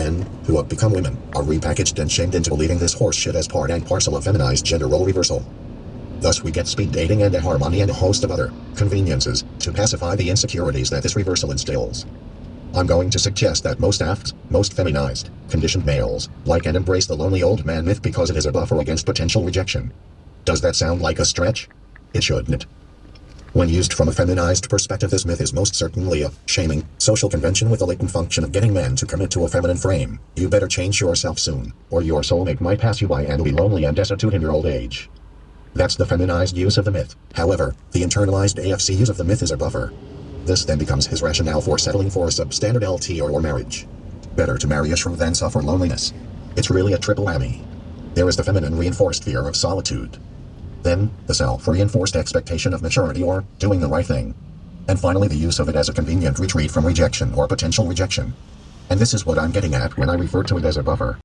Men, who have become women, are repackaged and shamed into believing this horseshit as part and parcel of feminized gender role reversal. Thus we get speed dating and harmony and a host of other conveniences to pacify the insecurities that this reversal instills. I'm going to suggest that most AFCs, most feminized, conditioned males, like and embrace the lonely old man myth because it is a buffer against potential rejection. Does that sound like a stretch? It shouldn't. When used from a feminized perspective, this myth is most certainly a shaming social convention with a latent function of getting men to commit to a feminine frame. You better change yourself soon, or your soulmate might pass you by and be lonely and destitute in your old age. That's the feminized use of the myth. However, the internalized AFC use of the myth is a buffer. This then becomes his rationale for settling for a substandard LT or, or marriage. Better to marry a shrew than suffer loneliness. It's really a triple whammy. There is the feminine reinforced fear of solitude. Then, the self-reinforced expectation of maturity or doing the right thing. And finally, the use of it as a convenient retreat from rejection or potential rejection. And this is what I'm getting at when I refer to it as a buffer.